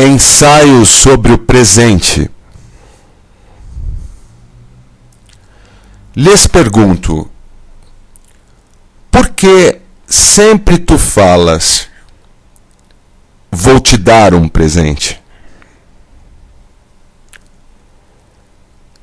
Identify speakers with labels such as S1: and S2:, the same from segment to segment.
S1: Ensaio sobre o presente. Lhes pergunto: por que sempre tu falas, vou te dar um presente?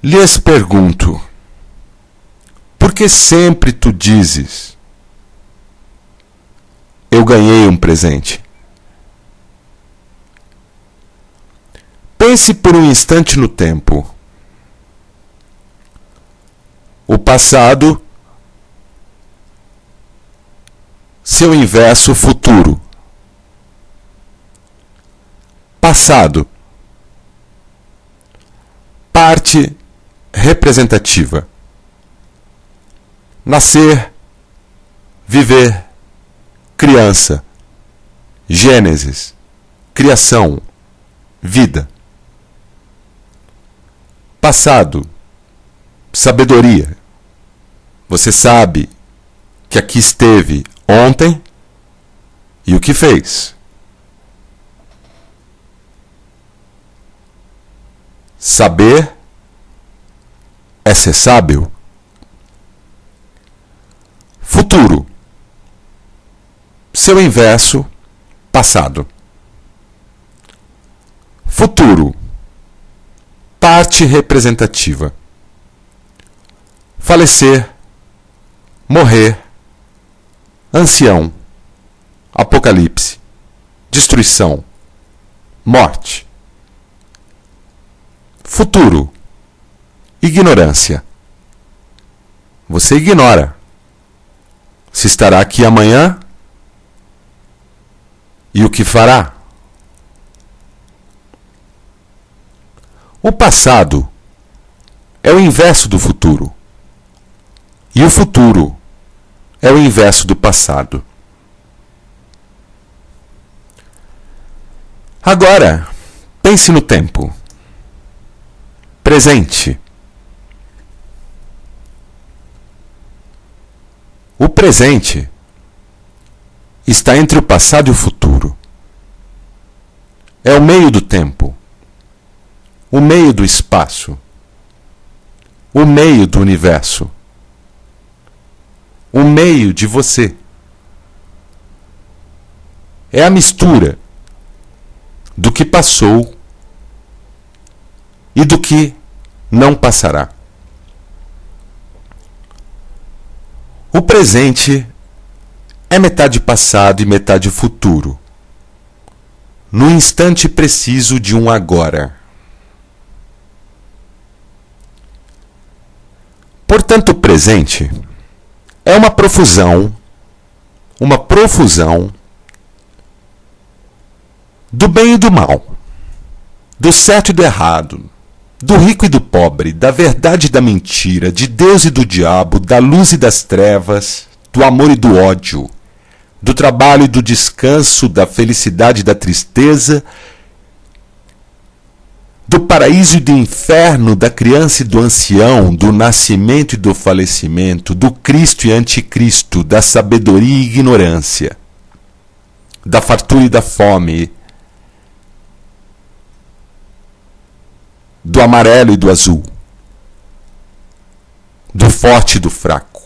S1: Lhes pergunto: por que sempre tu dizes, eu ganhei um presente? Pense por um instante no tempo. O passado, seu inverso futuro. Passado. Parte representativa. Nascer, viver, criança, Gênesis, criação, vida. Passado, sabedoria. Você sabe que aqui esteve ontem e o que fez. Saber é ser sábio. Futuro. Seu inverso, passado. Futuro parte representativa. Falecer, morrer, ancião, apocalipse, destruição, morte. Futuro, ignorância. Você ignora se estará aqui amanhã e o que fará. O passado é o inverso do futuro. E o futuro é o inverso do passado. Agora, pense no tempo. Presente. O presente está entre o passado e o futuro. É o meio do tempo o meio do espaço, o meio do universo, o meio de você. É a mistura do que passou e do que não passará. O presente é metade passado e metade futuro, no instante preciso de um agora. Portanto, o presente é uma profusão, uma profusão do bem e do mal, do certo e do errado, do rico e do pobre, da verdade e da mentira, de Deus e do diabo, da luz e das trevas, do amor e do ódio, do trabalho e do descanso, da felicidade e da tristeza, do paraíso e do inferno, da criança e do ancião, do nascimento e do falecimento, do Cristo e anticristo, da sabedoria e ignorância, da fartura e da fome, do amarelo e do azul, do forte e do fraco.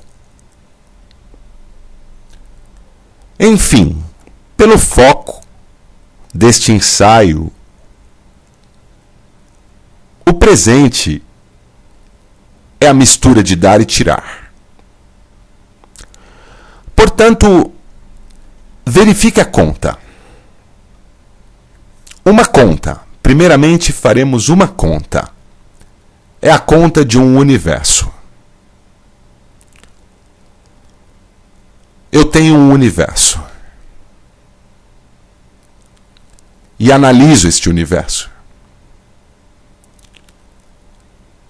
S1: Enfim, pelo foco deste ensaio o presente é a mistura de dar e tirar. Portanto, verifique a conta. Uma conta. Primeiramente, faremos uma conta. É a conta de um universo. Eu tenho um universo. E analiso este universo.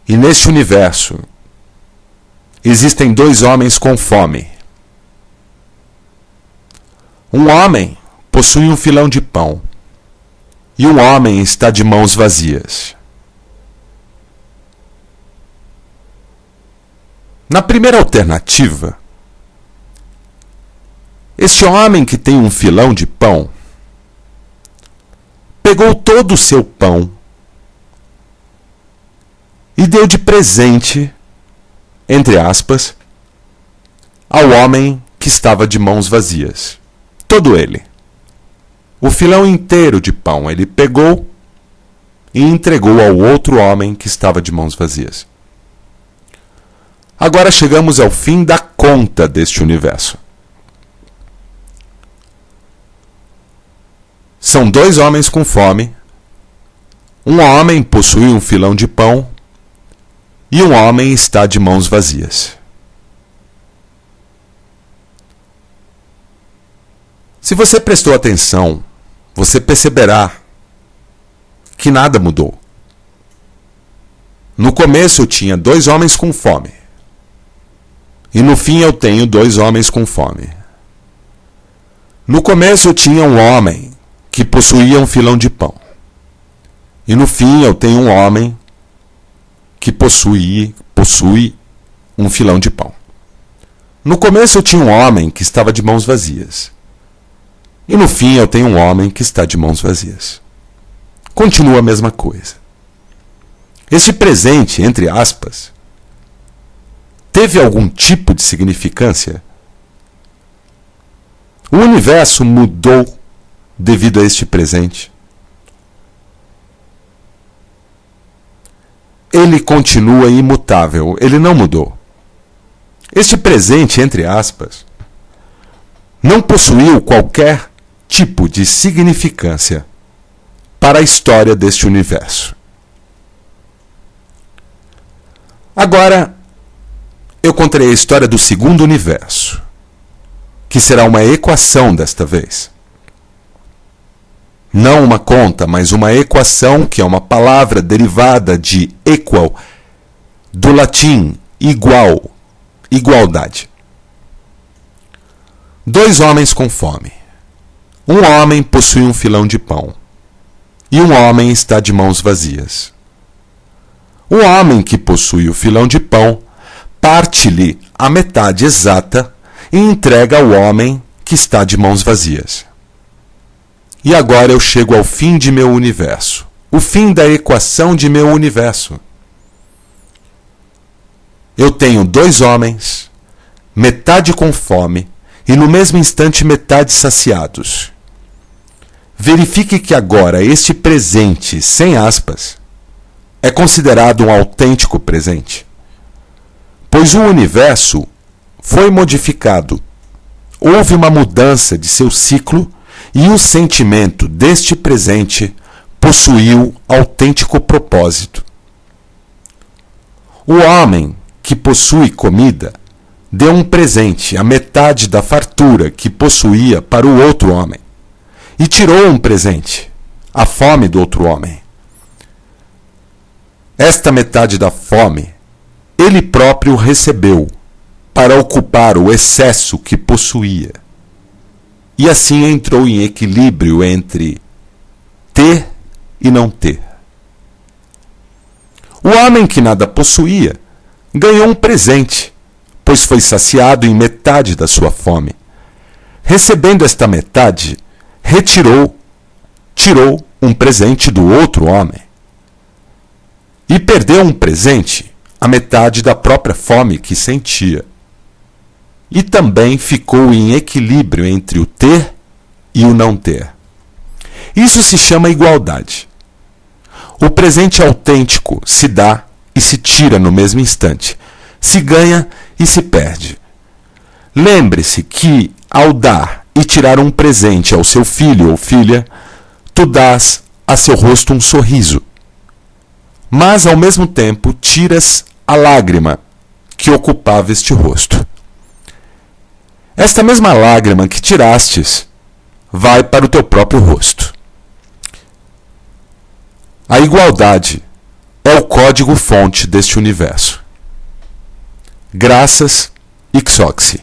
S1: E neste universo existem dois homens com fome. Um homem possui um filão de pão e um homem está de mãos vazias. Na primeira alternativa, este homem que tem um filão de pão pegou todo o seu pão e deu de presente, entre aspas, ao homem que estava de mãos vazias. Todo ele. O filão inteiro de pão ele pegou e entregou ao outro homem que estava de mãos vazias. Agora chegamos ao fim da conta deste universo. São dois homens com fome. Um homem possui um filão de pão e um homem está de mãos vazias. Se você prestou atenção, você perceberá que nada mudou. No começo eu tinha dois homens com fome. E no fim eu tenho dois homens com fome. No começo eu tinha um homem que possuía um filão de pão. E no fim eu tenho um homem que possui, possui um filão de pão. No começo eu tinha um homem que estava de mãos vazias. E no fim eu tenho um homem que está de mãos vazias. Continua a mesma coisa. Este presente, entre aspas, teve algum tipo de significância? O universo mudou devido a este presente. Ele continua imutável, ele não mudou. Este presente, entre aspas, não possuiu qualquer tipo de significância para a história deste universo. Agora, eu contarei a história do segundo universo, que será uma equação desta vez. Não uma conta, mas uma equação, que é uma palavra derivada de equal, do latim igual, igualdade. Dois homens com fome. Um homem possui um filão de pão, e um homem está de mãos vazias. O homem que possui o filão de pão parte-lhe a metade exata e entrega ao homem que está de mãos vazias. E agora eu chego ao fim de meu universo, o fim da equação de meu universo. Eu tenho dois homens, metade com fome e no mesmo instante metade saciados. Verifique que agora este presente, sem aspas, é considerado um autêntico presente, pois o universo foi modificado. Houve uma mudança de seu ciclo e o sentimento deste presente possuiu autêntico propósito. O homem que possui comida deu um presente, a metade da fartura que possuía para o outro homem e tirou um presente, a fome do outro homem. Esta metade da fome ele próprio recebeu para ocupar o excesso que possuía. E assim entrou em equilíbrio entre ter e não ter. O homem que nada possuía ganhou um presente, pois foi saciado em metade da sua fome. Recebendo esta metade, retirou, tirou um presente do outro homem. E perdeu um presente, a metade da própria fome que sentia. E também ficou em equilíbrio entre o ter e o não ter. Isso se chama igualdade. O presente autêntico se dá e se tira no mesmo instante, se ganha e se perde. Lembre-se que, ao dar e tirar um presente ao seu filho ou filha, tu dás a seu rosto um sorriso. Mas, ao mesmo tempo, tiras a lágrima que ocupava este rosto. Esta mesma lágrima que tirastes vai para o teu próprio rosto. A igualdade é o código-fonte deste universo. Graças, Ixoxi.